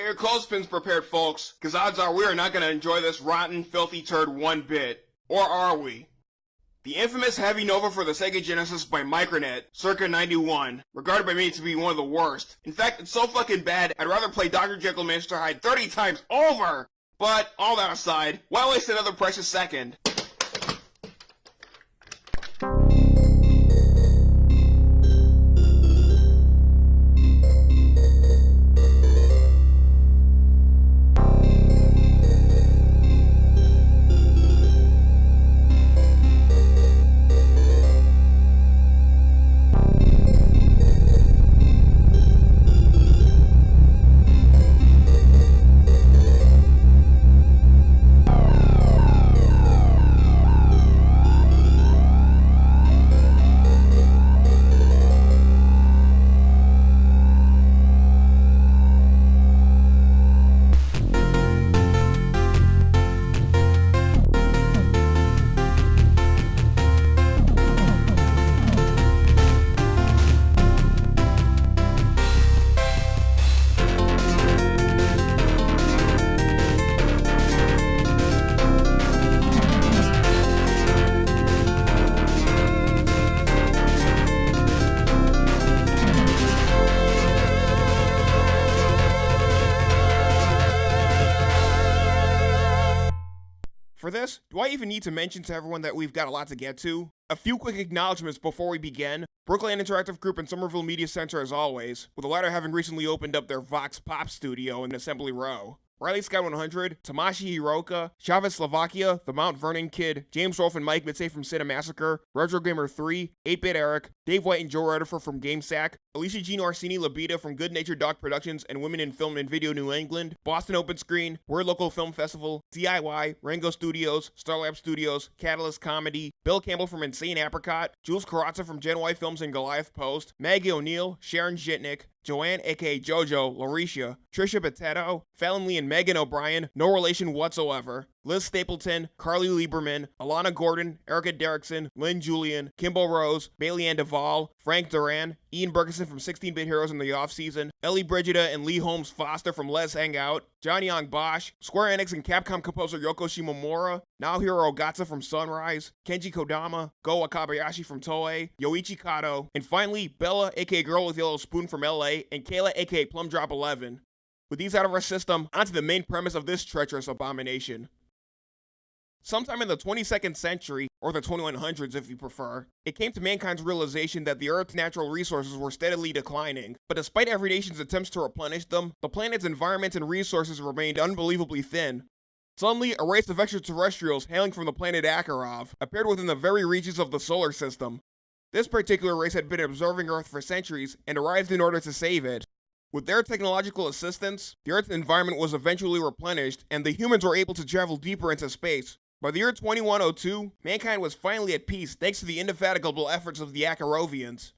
Get your clothespins prepared, folks, because odds are we are not going to enjoy this rotten, filthy turd one bit. Or are we? The infamous Heavy Nova for the Sega Genesis by Micronet, circa 91, regarded by me to be one of the worst. In fact, it's so fucking bad, I'd rather play Dr. Jekyll and Mr. Hyde 30 times over! But, all that aside, why waste another precious second? This, do I even need to mention to everyone that we've got a lot to get to? A few quick acknowledgements before we begin. Brookline Interactive Group and Somerville Media Center as always, with the latter having recently opened up their Vox Pop studio in Assembly Row. Riley Sky 100, Tamashi Hiroka, Chavez Slovakia, The Mount Vernon Kid, James Rolfe and Mike Matei from Cinemassacre, Retro Gamer 3, 8-Bit Eric, Dave White and Joe Redifer from GameSack, Alicia Jean Orsini Labita from Good Natured Dog Productions and Women in Film and Video New England, Boston Open Screen, Word Local Film Festival, DIY, Rango Studios, Starlab Studios, Catalyst Comedy, Bill Campbell from Insane Apricot, Jules Carrazza from Gen Y Films and Goliath Post, Maggie O'Neill, Sharon Jitnick, Joanne, aka JoJo, Lauricia, Trisha Potato, Fallon Lee and Megan O'Brien, no relation whatsoever, Liz Stapleton, Carly Lieberman, Alana Gordon, Erica Derrickson, Lynn Julian, Kimbo Rose, Bailey Ann Duvall, Frank Duran, Ian Bergeson from 16-Bit Heroes in the offseason, Ellie Brigida and Lee Holmes Foster from Let's Hang Out, Johnny Young Bosch, Square Enix and Capcom composer Yoko Shimomura, Naohiro Ogata from Sunrise, Kenji Kodama, Go Wakabayashi from Toei, Yoichi Kato, and finally Bella aka Girl with Yellow Spoon from LA, and Kayla aka Plum Drop 11. With these out of our system, onto the main premise of this treacherous abomination. Sometime in the 22nd century, or the 2100s if you prefer, it came to mankind's realization that the Earth's natural resources were steadily declining, but despite every nation's attempts to replenish them, the planet's environment and resources remained unbelievably thin. Suddenly, a race of extraterrestrials hailing from the planet Akarov appeared within the very regions of the solar system. This particular race had been observing Earth for centuries and arrived in order to save it. With their technological assistance, the Earth's environment was eventually replenished, and the humans were able to travel deeper into space, by the year 2102, mankind was finally at peace thanks to the indefatigable efforts of the Akarovians.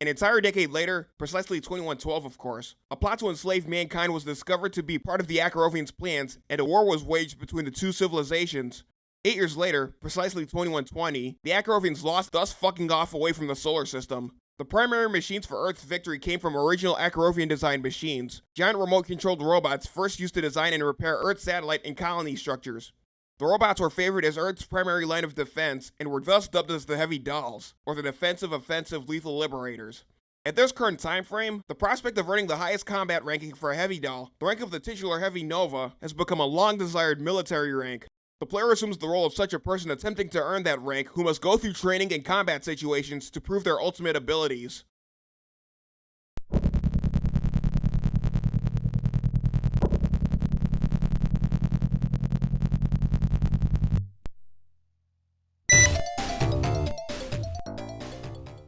An entire decade later, precisely 2112 of course, a plot to enslave mankind was discovered to be part of the Akarovians' plans, and a war was waged between the two civilizations. Eight years later, precisely 2120, the Akarovians lost thus fucking off away from the solar system. The primary machines for Earth's victory came from original Akarovian designed machines, giant remote controlled robots first used to design and repair Earth's satellite and colony structures. The robots were favored as Earth's primary line of defense and were thus dubbed as the Heavy Dolls, or the Defensive Offensive Lethal Liberators. At this current time frame, the prospect of earning the highest combat ranking for a Heavy Doll, the rank of the titular Heavy Nova, has become a long-desired military rank. The player assumes the role of such a person attempting to earn that rank who must go through training and combat situations to prove their ultimate abilities.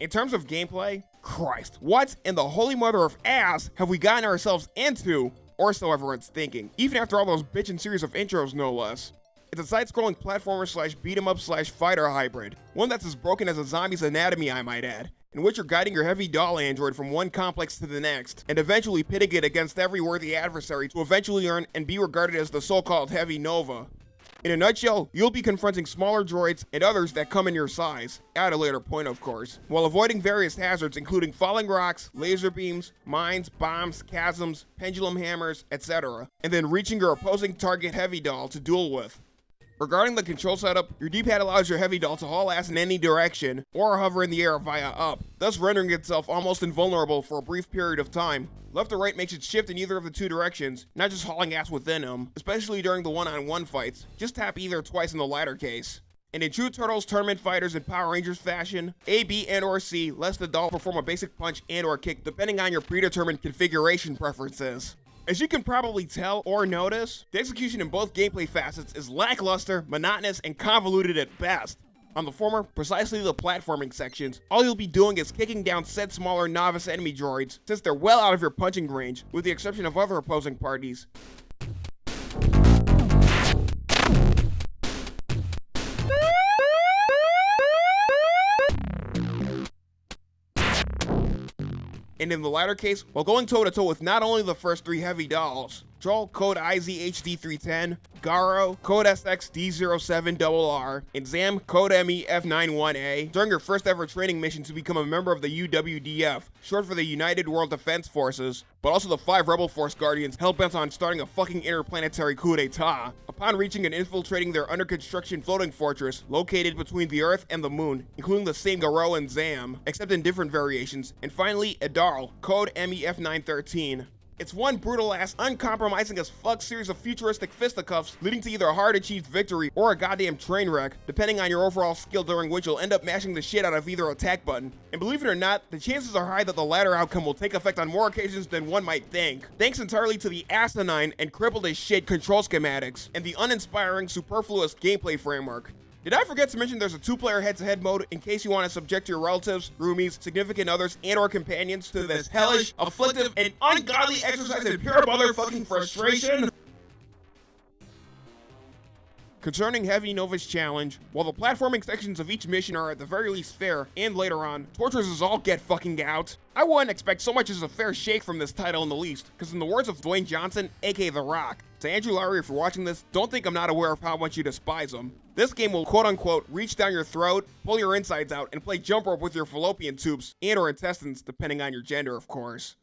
In terms of gameplay, Christ, what in the holy mother of ass have we gotten ourselves into? Or so everyone's thinking, even after all those bitchin' series of intros no less. It's a side-scrolling platformer slash beat-em-up slash fighter hybrid, one that's as broken as a zombie's anatomy I might add, in which you're guiding your heavy doll android from one complex to the next, and eventually pitting it against every worthy adversary to eventually earn and be regarded as the so-called heavy Nova. In a nutshell, you'll be confronting smaller droids and others that come in your size, at a later point of course, while avoiding various hazards including falling rocks, laser beams, mines, bombs, chasms, pendulum hammers, etc., and then reaching your opposing target heavy doll to duel with. Regarding the control setup, your D-pad allows your heavy doll to haul ass in any direction, or hover in the air via up, thus rendering itself almost invulnerable for a brief period of time. Left or right makes it shift in either of the two directions, not just hauling ass within them, especially during the one-on-one -on -one fights. Just tap either twice in the latter case. And in true Turtles Tournament Fighters and Power Rangers fashion, A, B, and or C lets the doll perform a basic punch and or kick depending on your predetermined configuration preferences. As you can probably tell or notice, the execution in both gameplay facets is lackluster, monotonous, and convoluted at best. On the former, precisely the platforming sections, all you'll be doing is kicking down said smaller novice enemy droids, since they're well out of your punching range, with the exception of other opposing parties. And in the latter case, while going toe-to-toe -to -toe with not only the first three heavy dolls, Droll code IZHD310, Garo code SXD07RR, and Zam code MEF91A during your first ever training mission to become a member of the UWDF, short for the United World Defense Forces, but also the five Rebel Force Guardians hell-bent on starting a fucking interplanetary coup d'etat. Upon reaching and infiltrating their under-construction floating fortress located between the Earth and the Moon, including the same Garo and Zam, except in different variations, and finally, Adarl, code MEF913. It's one brutal ass, uncompromising as fuck series of futuristic fisticuffs leading to either a hard achieved victory or a goddamn train wreck, depending on your overall skill during which you'll end up mashing the shit out of either attack button. And believe it or not, the chances are high that the latter outcome will take effect on more occasions than one might think, thanks entirely to the asinine and crippled as shit control schematics, and the uninspiring, superfluous gameplay framework. Did I forget to mention there's a two-player head-to-head mode in case you want to subject your relatives, roomies, significant others, and or companions to this hellish, afflictive, and ungodly exercise in pure motherfucking frustration? Concerning Heavy Nova's challenge, while the platforming sections of each mission are at the very least fair, and later on, tortures us all get fucking out, I wouldn't expect so much as a fair shake from this title in the least, because in the words of Dwayne Johnson, aka The Rock, to Andrew Lowry, if you're watching this, don't think I'm not aware of how much you despise him. This game will quote unquote reach down your throat, pull your insides out, and play jump rope with your fallopian tubes and or intestines, depending on your gender, of course.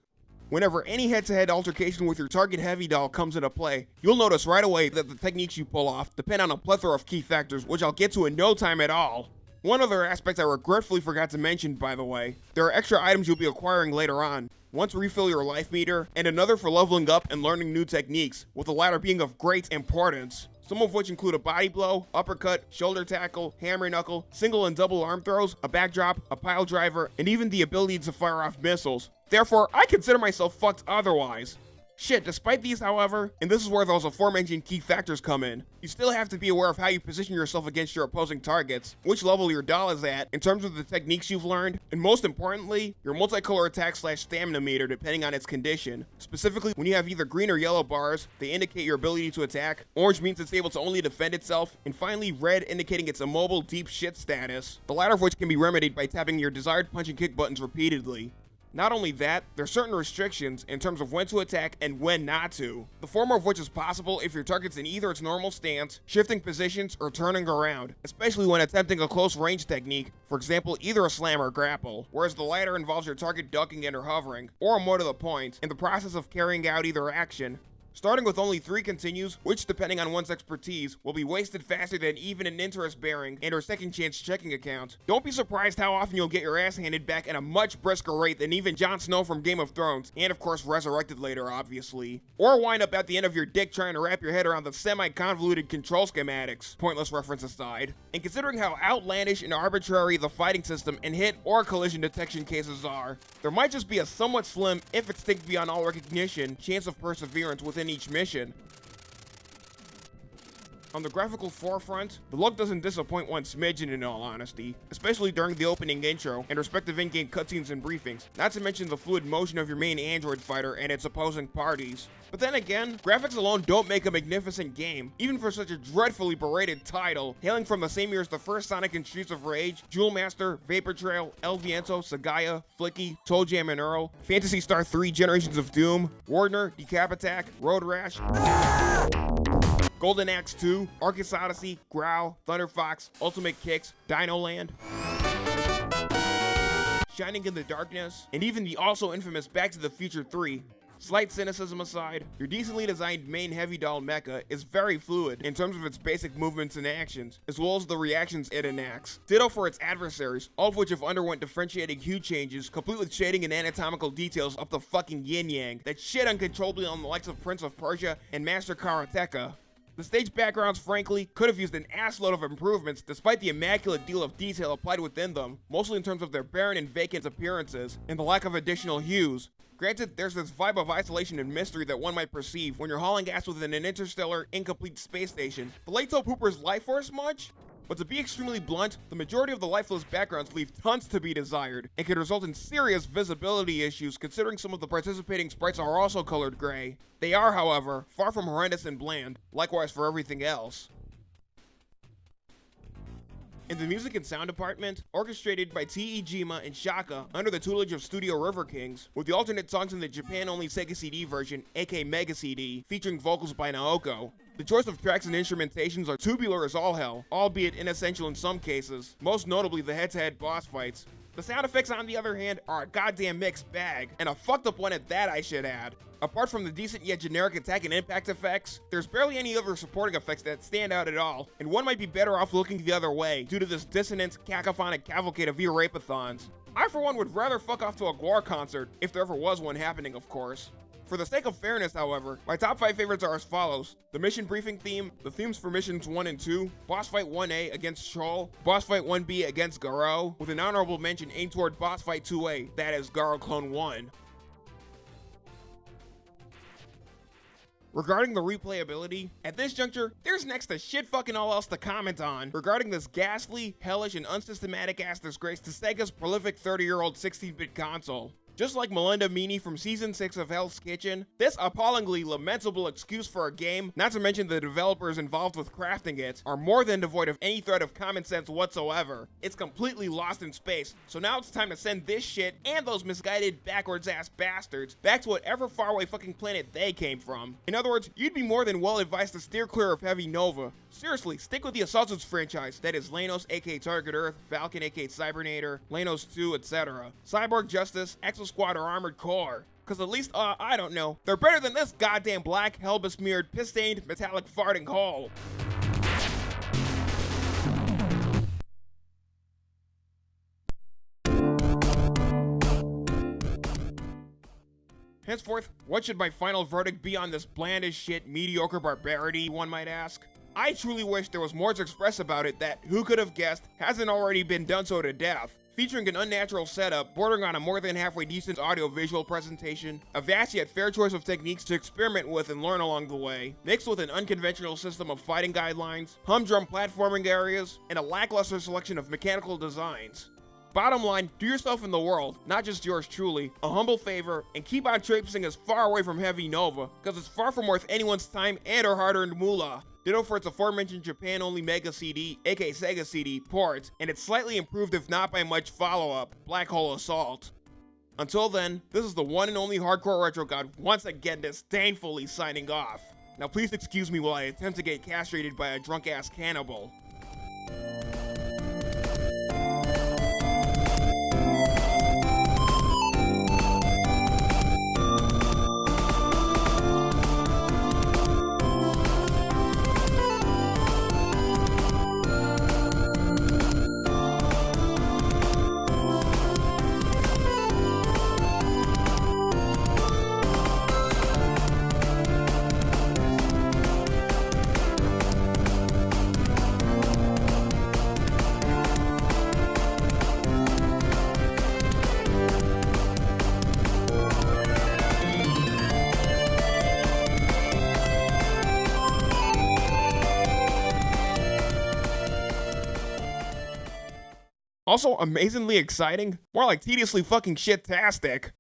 Whenever any head-to-head -head altercation with your target heavy doll comes into play, you'll notice right away that the techniques you pull off depend on a plethora of key factors, which I'll get to in no time at all. One other aspect I regretfully forgot to mention, by the way, there are extra items you'll be acquiring later on. One to refill your life meter, and another for leveling up and learning new techniques, with the latter being of great importance some of which include a body blow, uppercut, shoulder tackle, hammer knuckle, single and double arm throws, a backdrop, a pile driver, and even the ability to fire off missiles. Therefore, I consider myself fucked otherwise. Shit, despite these, however, and this is where those aforementioned key factors come in, you still have to be aware of how you position yourself against your opposing targets, which level your doll is at in terms of the techniques you've learned, and most importantly, your multicolor attack slash stamina meter depending on its condition. Specifically, when you have either green or yellow bars, they indicate your ability to attack, orange means it's able to only defend itself, and finally red indicating its immobile deep shit status, the latter of which can be remedied by tapping your desired punch and kick buttons repeatedly. Not only that, there are certain restrictions in terms of when to attack and when not to, the former of which is possible if your target's in either its normal stance, shifting positions, or turning around, especially when attempting a close range technique, for example either a slam or grapple, whereas the latter involves your target ducking and or hovering, or more to the point, in the process of carrying out either action, Starting with only 3 continues, which depending on one's expertise, will be wasted faster than even an interest-bearing and or second chance checking account. Don't be surprised how often you'll get your ass handed back at a much brisker rate than even Jon Snow from Game of Thrones, and of course resurrected later obviously. Or wind up at the end of your dick trying to wrap your head around the semi-convoluted control schematics, pointless reference aside. And considering how outlandish and arbitrary the fighting system and hit or collision detection cases are, there might just be a somewhat slim, if extinct beyond all recognition, chance of perseverance within each mission. On the graphical forefront, the look doesn't disappoint one smidgen in all honesty, especially during the opening intro and respective in-game cutscenes and briefings, not to mention the fluid motion of your main android fighter and its opposing parties. But then again, graphics alone don't make a magnificent game, even for such a dreadfully berated title, hailing from the same year as the first Sonic and Streets of Rage, Jewel Master, Vapor Trail, El Viento, Sagaia, Flicky, ToeJam and Earl, Phantasy Star 3 Generations of Doom, Wardner, Decap Attack, Road Rash, Golden Axe 2, Arcus Odyssey, Growl, Thunder Fox, Ultimate Qix, Dino Land. Shining in the Darkness, and even the also infamous Back to the Future 3. Slight cynicism aside, your decently designed main heavy doll mecha is very fluid in terms of its basic movements and actions, as well as the reactions it enacts. Ditto for its adversaries, all of which have underwent differentiating hue changes, complete with shading and anatomical details up the fucking yin-yang that shit uncontrollably on the likes of Prince of Persia and Master Karateka. The stage backgrounds, frankly, could have used an assload of improvements despite the immaculate deal of detail applied within them, mostly in terms of their barren and vacant appearances, and the lack of additional hues. Granted, there's this vibe of isolation and mystery that one might perceive when you're hauling ass within an interstellar, incomplete space station. But Lato Pooper's life force much? But to be extremely blunt, the majority of the lifeless backgrounds leave tons to be desired, and can result in serious visibility issues considering some of the participating sprites are also colored gray. They are, however, far from horrendous and bland, likewise for everything else. In the music and sound department, orchestrated by T.E. Jima and Shaka under the tutelage of Studio River Kings, with the alternate songs in the Japan-only Sega CD version, aka Mega CD, featuring vocals by Naoko. The choice of tracks and instrumentations are tubular as all hell, albeit inessential in some cases, most notably the head-to-head -head boss fights. The sound effects, on the other hand, are a goddamn mixed bag, and a fucked up one at that I should add. Apart from the decent yet generic attack and impact effects, there's barely any other supporting effects that stand out at all, and one might be better off looking the other way due to this dissonant, cacophonic cavalcade of Erapathons. I for one would rather fuck off to a GWAR concert, if there ever was one happening of course. For the sake of fairness, however, my top 5 favorites are as follows. The mission briefing theme, the themes for missions 1 and 2, boss fight 1A against Troll, boss fight 1B against Garo, with an honorable mention aimed toward boss fight 2A, that is Garo Clone 1. Regarding the replayability, at this juncture, there's next to shit fucking all else to comment on regarding this ghastly, hellish, and unsystematic ass disgrace to Sega's prolific 30-year-old 16-bit console. Just like Melinda Meany from Season 6 of Hell's Kitchen, this appallingly lamentable excuse for a game, not to mention the developers involved with crafting it, are more than devoid of any thread of common sense whatsoever. It's completely lost in space, so now it's time to send this shit and those misguided backwards ass bastards back to whatever faraway fucking planet they came from. In other words, you'd be more than well advised to steer clear of Heavy Nova. Seriously, stick with the Assaultants franchise, that is Leynos aka Target Earth, Valken aka Cybernator, Leynos 2, etc. Cyborg Justice, Exo Squad or Armored Core. Cause at least, uh, I don't know, they're better than this goddamn black, hell besmeared, piss-stained, metallic farting hole. Henceforth, what should my final verdict be on this bland as shit, mediocre barbarity, one might ask? I truly wish there was more to express about it that, who could have guessed, hasn't already been done so to death featuring an unnatural setup bordering on a more than halfway decent audio-visual presentation, a vast yet fair choice of techniques to experiment with and learn along the way, mixed with an unconventional system of fighting guidelines, humdrum platforming areas, and a lackluster selection of mechanical designs. Bottom line, do yourself and the world, not just yours truly, a humble favor, and keep on traipsing as far away from Heavy Nova, cause it's far from worth anyone's time and or hard-earned moolah. Ditto for its aforementioned Japan-only Mega CD, aka Sega CD, port, and its slightly improved if not by much follow-up, Black Hole Assault. Until then, this is the one and only Hardcore Retro God once again disdainfully signing off. Now please excuse me while I attempt to get castrated by a drunk-ass cannibal. Also amazingly exciting, more like tediously fucking shit-tastic.